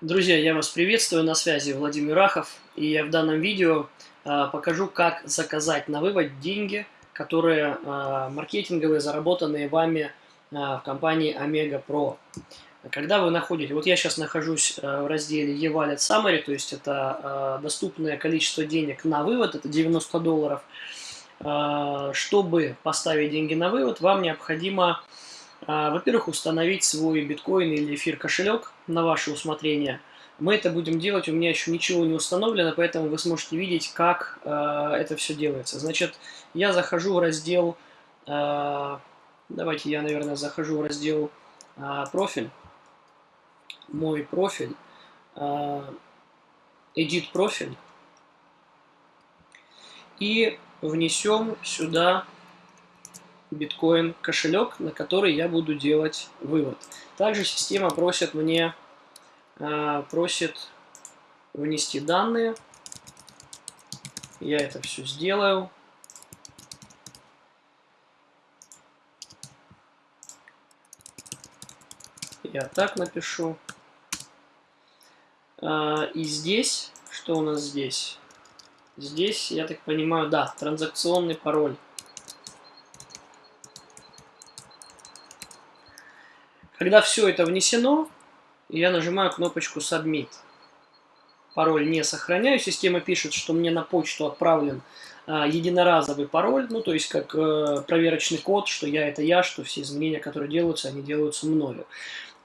Друзья, я вас приветствую, на связи Владимир Рахов, и я в данном видео э, покажу, как заказать на вывод деньги, которые э, маркетинговые, заработанные вами э, в компании Omega Pro. Когда вы находите, вот я сейчас нахожусь в разделе e-wallet summary, то есть это доступное количество денег на вывод, это 90 долларов. Чтобы поставить деньги на вывод, вам необходимо а, во-первых, установить свой биткоин или эфир кошелек на ваше усмотрение. Мы это будем делать, у меня еще ничего не установлено, поэтому вы сможете видеть, как э, это все делается. Значит, я захожу в раздел, э, давайте я, наверное, захожу в раздел профиль, мой профиль, edit профиль, и внесем сюда биткоин кошелек, на который я буду делать вывод. Также система просит мне э, просит внести данные. Я это все сделаю. Я так напишу. А, и здесь, что у нас здесь? Здесь, я так понимаю, да, транзакционный пароль. Когда все это внесено, я нажимаю кнопочку Submit. Пароль не сохраняю. Система пишет, что мне на почту отправлен а, единоразовый пароль, ну то есть как э, проверочный код, что я это я, что все изменения, которые делаются, они делаются мною.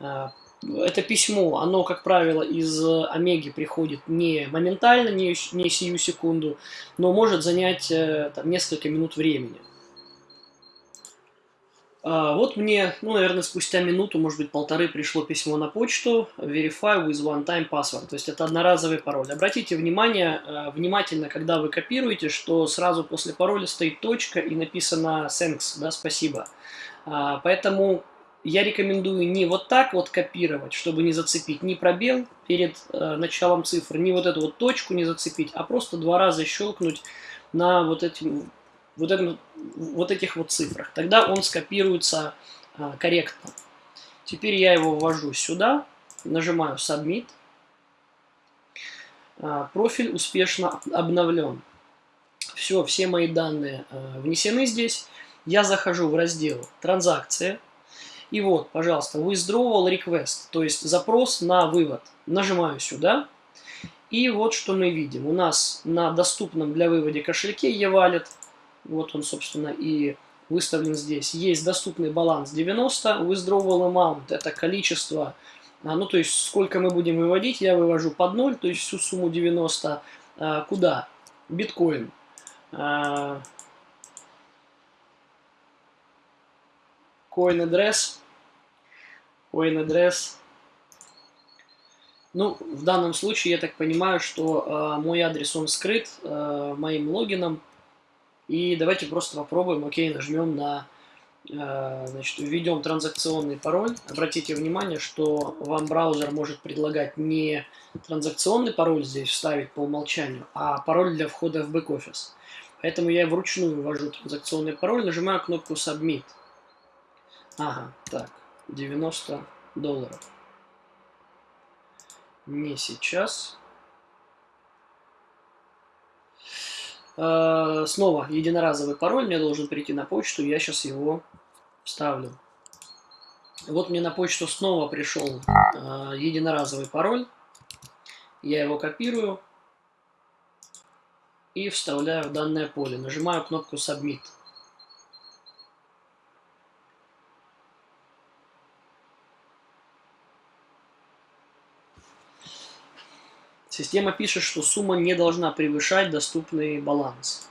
А, это письмо, оно, как правило, из Омеги приходит не моментально, не, не сию секунду, но может занять э, там, несколько минут времени. А, вот мне, ну, наверное, спустя минуту, может быть, полторы пришло письмо на почту Verify with one-time password, то есть это одноразовый пароль. Обратите внимание, э, внимательно, когда вы копируете, что сразу после пароля стоит точка и написано thanks, да, спасибо. А, поэтому я рекомендую не вот так вот копировать, чтобы не зацепить ни пробел перед э, началом цифр, ни вот эту вот точку не зацепить, а просто два раза щелкнуть на вот этим вот, этом, вот этих вот цифрах. Тогда он скопируется а, корректно. Теперь я его ввожу сюда, нажимаю Submit. А, профиль успешно обновлен. Все, все мои данные а, внесены здесь. Я захожу в раздел «Транзакции». И вот, пожалуйста, withdrawal request, то есть запрос на вывод. Нажимаю сюда. И вот что мы видим. У нас на доступном для вывода кошельке e-wallet вот он, собственно, и выставлен здесь. Есть доступный баланс 90, withdrawal amount – это количество, а, ну то есть сколько мы будем выводить, я вывожу под 0, то есть всю сумму 90. А, куда? Биткоин. А, coin address. Coin address. Ну, в данном случае я так понимаю, что э, мой адрес он скрыт э, моим логином, и давайте просто попробуем, окей, нажмем на, э, значит, введем транзакционный пароль. Обратите внимание, что вам браузер может предлагать не транзакционный пароль здесь вставить по умолчанию, а пароль для входа в бэк-офис. Поэтому я вручную ввожу транзакционный пароль, нажимаю кнопку Submit. Ага, так, 90 долларов. Не сейчас. Снова единоразовый пароль мне должен прийти на почту, я сейчас его вставлю. Вот мне на почту снова пришел э, единоразовый пароль. Я его копирую и вставляю в данное поле. Нажимаю кнопку Submit. Система пишет, что сумма не должна превышать доступный баланс.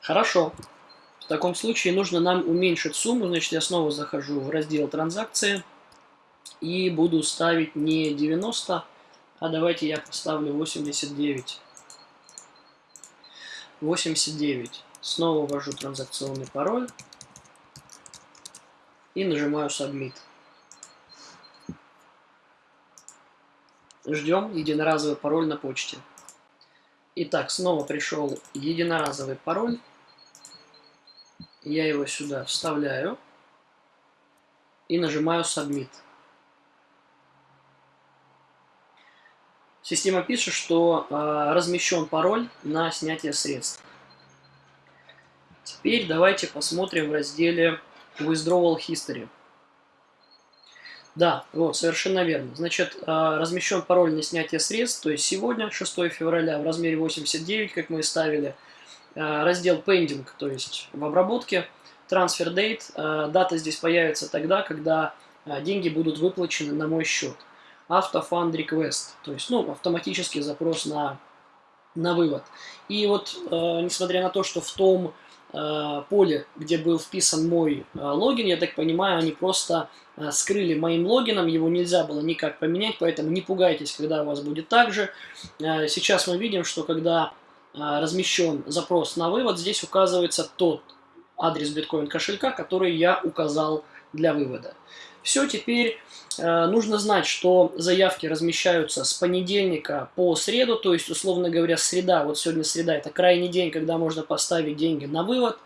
Хорошо. В таком случае нужно нам уменьшить сумму. Значит, я снова захожу в раздел транзакции и буду ставить не 90, а давайте я поставлю 89. 89. Снова ввожу транзакционный пароль и нажимаю Submit. Ждем единоразовый пароль на почте. Итак, снова пришел единоразовый пароль. Я его сюда вставляю и нажимаю Submit. Система пишет, что э, размещен пароль на снятие средств. Теперь давайте посмотрим в разделе Withdrawal History. Да, вот, совершенно верно. Значит, э, размещен пароль на снятие средств, то есть сегодня, 6 февраля, в размере 89, как мы и ставили. Э, раздел Pending, то есть в обработке. Transfer Date, э, дата здесь появится тогда, когда деньги будут выплачены на мой счет. Fund Request, то есть ну, автоматический запрос на, на вывод. И вот, несмотря на то, что в том поле, где был вписан мой э, логин, я так понимаю, они просто э, скрыли моим логином, его нельзя было никак поменять, поэтому не пугайтесь, когда у вас будет так же. Э, сейчас мы видим, что когда э, размещен запрос на вывод, здесь указывается тот адрес биткоин кошелька, который я указал для вывода. Все, теперь э, нужно знать, что заявки размещаются с понедельника по среду, то есть, условно говоря, среда, вот сегодня среда, это крайний день, когда можно поставить деньги на вывод,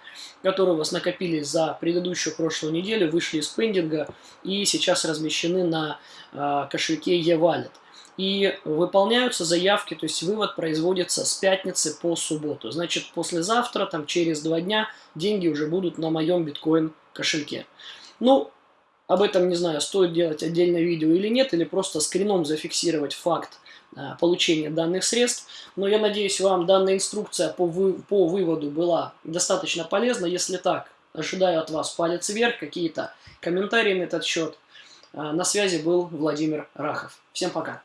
которые у вас накопились за предыдущую прошлую неделю, вышли из пендинга и сейчас размещены на э, кошельке e-wallet. И выполняются заявки, то есть вывод производится с пятницы по субботу. Значит, послезавтра, там через два дня, деньги уже будут на моем биткоин кошельке. Ну, об этом, не знаю, стоит делать отдельное видео или нет, или просто скрином зафиксировать факт а, получения данных средств. Но я надеюсь, вам данная инструкция по, вы, по выводу была достаточно полезна. Если так, ожидаю от вас палец вверх, какие-то комментарии на этот счет. А, на связи был Владимир Рахов. Всем пока!